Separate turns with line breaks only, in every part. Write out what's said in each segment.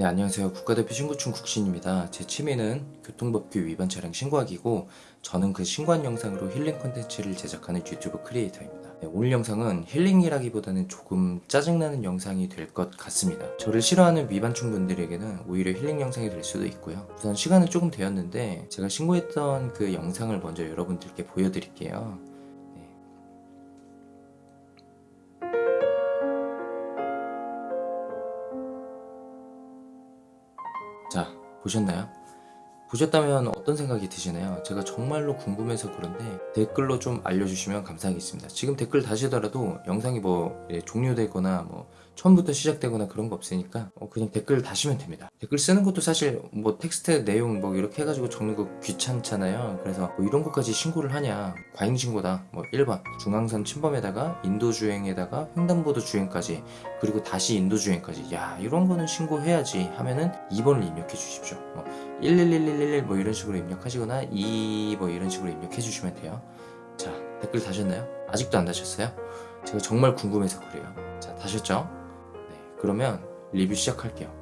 네 안녕하세요. 국가대표 신고충 국신입니다. 제 취미는 교통법규 위반 차량 신고하기고 저는 그 신고한 영상으로 힐링 콘텐츠를 제작하는 유튜브 크리에이터입니다. 네, 오늘 영상은 힐링이라기보다는 조금 짜증나는 영상이 될 것 같습니다. 저를 싫어하는 위반충 분들에게는 오히려 힐링 영상이 될 수도 있고요. 우선 시간은 조금 되었는데 제가 신고했던 그 영상을 먼저 여러분들께 보여드릴게요 자 보셨나요? 보셨다면 어떤 생각이 드시나요? 제가 정말로 궁금해서 그런데 댓글로 좀 알려주시면 감사하겠습니다. 지금 댓글 다시더라도 영상이 뭐 예, 종료되거나 뭐 처음부터 시작되거나 그런 거 없으니까 어, 그냥 댓글 다시면 됩니다. 댓글 쓰는 것도 사실 뭐 텍스트 내용 뭐 이렇게 해가지고 적는 거 귀찮잖아요. 그래서 뭐 이런 것까지 신고를 하냐 과잉 신고다. 뭐 1번 중앙선 침범에다가 인도 주행에다가 횡단보도 주행까지 그리고 다시 인도 주행까지 야 이런 거는 신고해야지 하면은 2번을 입력해 주십시오. 뭐 11111뭐 이런 식으로 입력하시거나 2 뭐 이런 식으로 입력해 주시면 돼요. 자 댓글 다셨나요? 아직도 안 다셨어요? 제가 정말 궁금해서 그래요. 자 다셨죠? 그러면 리뷰 시작할게요.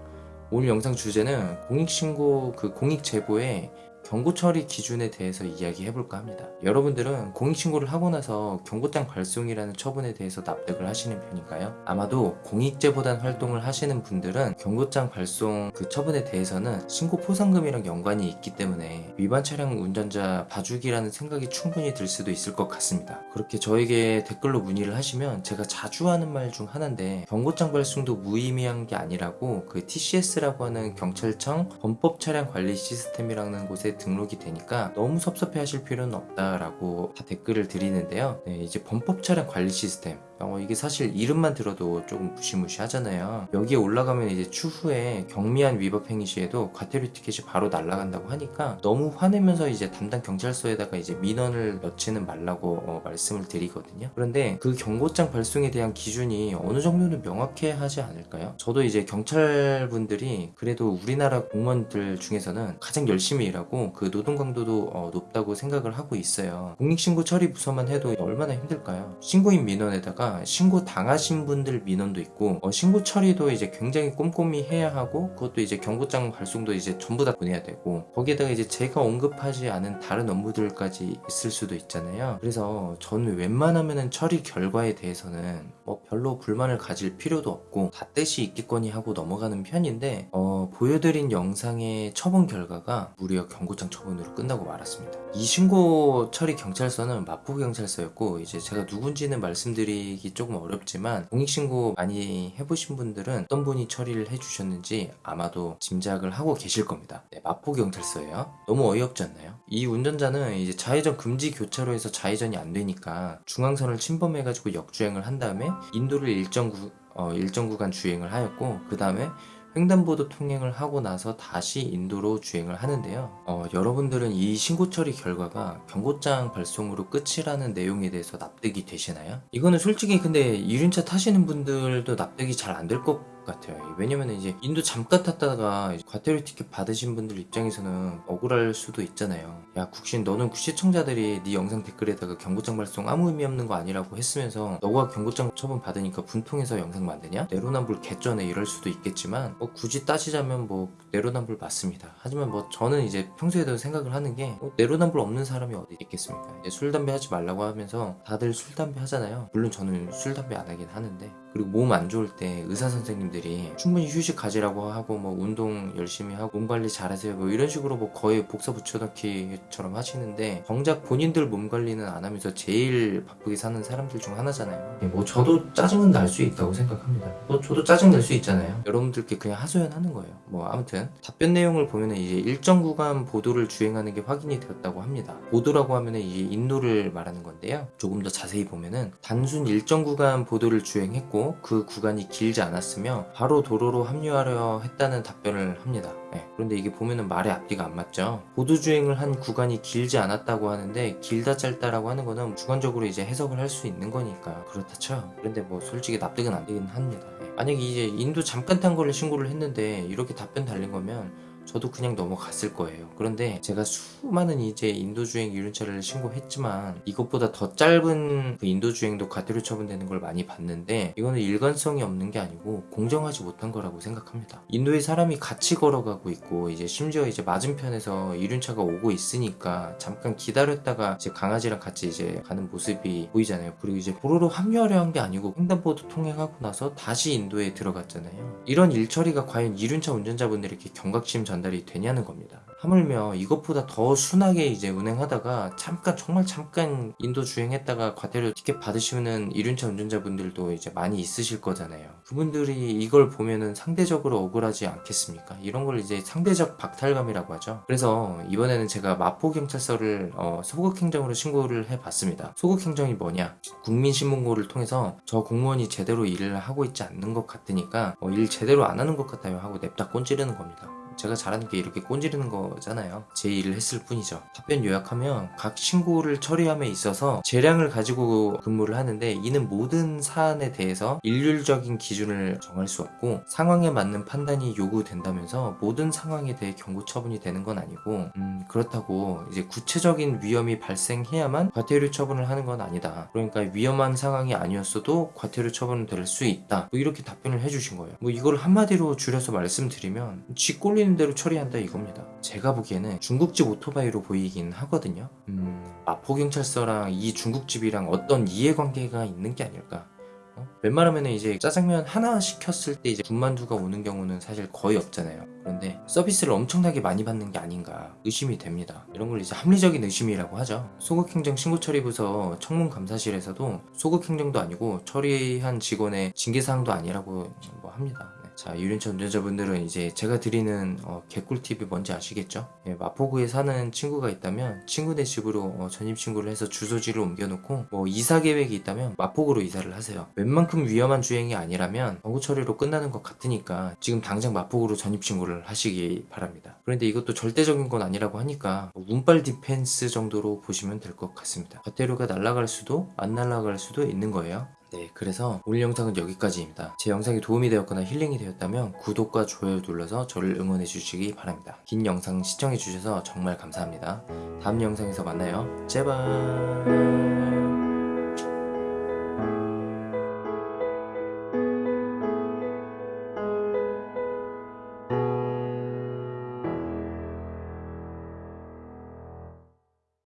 오늘 영상 주제는 공익신고 그 공익제보에 경고 처리 기준에 대해서 이야기해 볼까 합니다. 여러분들은 공익신고를 하고 나서 경고장 발송이라는 처분에 대해서 납득을 하시는 편인가요? 아마도 공익제보단 활동을 하시는 분들은 경고장 발송 그 처분에 대해서는 신고 포상금이랑 연관이 있기 때문에 위반 차량 운전자 봐주기라는 생각이 충분히 들 수도 있을 것 같습니다. 그렇게 저에게 댓글로 문의를 하시면 제가 자주 하는 말 중 하나인데 경고장 발송도 무의미한 게 아니라고 그 TCS라고 하는 경찰청 범법 차량 관리 시스템이라는 곳에 등록이 되니까 너무 섭섭해 하실 필요는 없다라고 다 댓글을 드리는데요. 네, 이제 범법 차량 관리 시스템 어, 이게 사실 이름만 들어도 조금 무시무시하잖아요. 여기에 올라가면 이제 추후에 경미한 위법 행위 시에도 과태료 티켓이 바로 날아간다고 하니까 너무 화내면서 이제 담당 경찰서에다가 이제 민원을 넣지는 말라고 어, 말씀을 드리거든요. 그런데 그 경고장 발송에 대한 기준이 어느 정도는 명확해 하지 않을까요? 저도 이제 경찰분들이 그래도 우리나라 공무원들 중에서는 가장 열심히 일하고 그 노동 강도도 어, 높다고 생각을 하고 있어요. 공익신고 처리 부서만 해도 얼마나 힘들까요? 신고인 민원에다가 신고 당하신 분들 민원도 있고 어, 신고 처리도 이제 굉장히 꼼꼼히 해야 하고 그것도 이제 경고장 발송도 이제 전부 다 보내야 되고 거기에다가 이제 제가 언급하지 않은 다른 업무들까지 있을 수도 있잖아요. 그래서 저는 웬만하면은 처리 결과에 대해서는 뭐 별로 불만을 가질 필요도 없고 다 뜻이 있겠거니 하고 넘어가는 편인데 어, 보여드린 영상의 처분 결과가 무려 경고장 처분으로 끝나고 말았습니다 이 신고 처리 경찰서는 마포 경찰서였고 이제 제가 누군지는 말씀드리 드리기 조금 어렵지만 공익신고 많이 해보신 분들은 어떤 분이 처리를 해주셨는지 아마도 짐작을 하고 계실 겁니다. 네, 마포 경찰서예요. 너무 어이없지 않나요? 이 운전자는 이제 좌회전 금지 교차로에서 좌회전이 안 되니까 중앙선을 침범해 가지고 역주행을 한 다음에 인도를 일정 구, 어, 일정 구간 주행을 하였고 그 다음에 횡단보도 통행을 하고 나서 다시 인도로 주행을 하는데요. 어, 여러분들은 이 신고 처리 결과가 경고장 발송으로 끝이라는 내용에 대해서 납득이 되시나요? 이거는 솔직히 근데 이륜차 타시는 분들도 납득이 잘 안 될 것 같아요. 왜냐면 이제 인도 잠깐 탔다가 과태료 티켓 받으신 분들 입장에서는 억울할 수도 있잖아요. 야 국신 너는 시청자들이 네 영상 댓글에다가 경고장 발송 아무 의미 없는 거 아니라고 했으면서 너가 경고장 처분 받으니까 분통해서 영상 만드냐? 내로남불 개쩌네 이럴 수도 있겠지만 뭐 굳이 따지자면 뭐 내로남불 맞습니다. 하지만 뭐 저는 이제 평소에도 생각을 하는 게 뭐 내로남불 없는 사람이 어디 있겠습니까? 술 담배 하지 말라고 하면서 다들 술 담배 하잖아요. 물론 저는 술 담배 안 하긴 하는데 그리고 몸 안 좋을 때 의사 선생님들이 충분히 휴식 가지라고 하고 뭐 운동 열심히 하고 몸 관리 잘하세요 뭐 이런 식으로 뭐 거의 복사 붙여넣기처럼 하시는데 정작 본인들 몸 관리는 안 하면서 제일 바쁘게 사는 사람들 중 하나잖아요. 뭐 저도 짜증은 날 수 있다고 생각합니다. 뭐 저도 짜증 낼 수 있잖아요. 여러분들께 그냥 하소연하는 거예요. 뭐 아무튼 답변 내용을 보면은 이제 일정 구간 보도를 주행하는 게 확인이 되었다고 합니다. 보도라고 하면은 이제 인도를 말하는 건데요. 조금 더 자세히 보면은 단순 일정 구간 보도를 주행했고 그 구간이 길지 않았으며 바로 도로로 합류하려 했다는 답변을 합니다. 네, 그런데 이게 보면은 말의 앞뒤가 안 맞죠. 보도주행을 한 구간이 길지 않았다고 하는데 길다 짧다라고 하는 거는 주관적으로 이제 해석을 할 수 있는 거니까 그렇다 쳐. 그런데 뭐 솔직히 납득은 안 되긴 합니다. 네. 만약에 이제 인도 잠깐 탄 거를 신고를 했는데 이렇게 답변 달린 거면 저도 그냥 넘어갔을 거예요. 그런데 제가 수많은 이제 인도주행 이륜차를 신고했지만 이것보다 더 짧은 그 인도주행도 과태료 처분되는 걸 많이 봤는데 이거는 일관성이 없는 게 아니고 공정하지 못한 거라고 생각합니다. 인도에 사람이 같이 걸어가고 있고 이제 심지어 이제 맞은편에서 이륜차가 오고 있으니까 잠깐 기다렸다가 이제 강아지랑 같이 이제 가는 모습이 보이잖아요. 그리고 이제 도로로 합류하려 한 게 아니고 횡단보도 통행하고 나서 다시 인도에 들어갔잖아요. 이런 일처리가 과연 이륜차 운전자분들에게 경각심 전 달이 되냐는 겁니다. 하물며 이것보다 더 순하게 이제 운행하다가 잠깐 정말 잠깐 인도 주행했다가 과태료 티켓 받으시는 이륜차 운전자분들도 이제 많이 있으실 거잖아요. 그분들이 이걸 보면은 상대적으로 억울하지 않겠습니까? 이런 걸 이제 상대적 박탈감이라고 하죠. 그래서 이번에는 제가 마포경찰서를 어, 소극행정으로 신고를 해봤습니다. 소극행정이 뭐냐? 국민신문고를 통해서 저 공무원이 제대로 일을 하고 있지 않는 것 같으니까 어, 일 제대로 안 하는 것 같아요 하고 냅다 꼰지르는 겁니다. 제가 잘하는 게 이렇게 꼰지르는 거잖아요. 제 일을 했을 뿐이죠. 답변 요약하면 각 신고를 처리함에 있어서 재량을 가지고 근무를 하는데 이는 모든 사안에 대해서 일률적인 기준을 정할 수 없고 상황에 맞는 판단이 요구된다면서 모든 상황에 대해 경고 처분이 되는 건 아니고 음, 그렇다고 이제 구체적인 위험이 발생해야만 과태료 처분을 하는 건 아니다. 그러니까 위험한 상황이 아니었어도 과태료 처분은 될수 있다. 뭐 이렇게 답변을 해주신 거예요. 뭐 이걸 한마디로 줄여서 말씀드리면 쥐 꼴리는 대로 처리한다 이겁니다. 제가 보기에는 중국집 오토바이로 보이긴 하거든요. 음, 마포경찰서랑 이 중국집이랑 어떤 이해관계가 있는 게 아닐까. 어? 웬만하면 이제 짜장면 하나 시켰을 때 이제 군만두가 오는 경우는 사실 거의 없잖아요. 그런데 서비스를 엄청나게 많이 받는 게 아닌가 의심이 됩니다. 이런 걸 이제 합리적인 의심이라고 하죠. 소극행정 신고처리부서 청문감사실에서도 소극행정도 아니고 처리한 직원의 징계사항도 아니라고 뭐 합니다. 네. 자, 이륜차 운전자분들은 이제 제가 드리는 어, 개꿀팁이 뭔지 아시겠죠? 예, 마포구에 사는 친구가 있다면 친구네 집으로 어, 전입신고를 해서 주소지를 옮겨놓고 뭐 이사 계획이 있다면 마포구로 이사를 하세요. 웬만큼 위험한 주행이 아니라면 경고 처리로 끝나는 것 같으니까 지금 당장 마포구로 전입신고를 하시기 바랍니다. 그런데 이것도 절대적인 건 아니라고 하니까 뭐 운빨 디펜스 정도로 보시면 될 것 같습니다. 과태료가 날아갈 수도 안 날아갈 수도 있는 거예요. 네, 그래서 오늘 영상은 여기까지입니다. 제 영상이 도움이 되었거나 힐링이 되었다면 구독과 좋아요 눌러서 저를 응원해 주시기 바랍니다. 긴 영상 시청해 주셔서 정말 감사합니다. 다음 영상에서 만나요. 제발.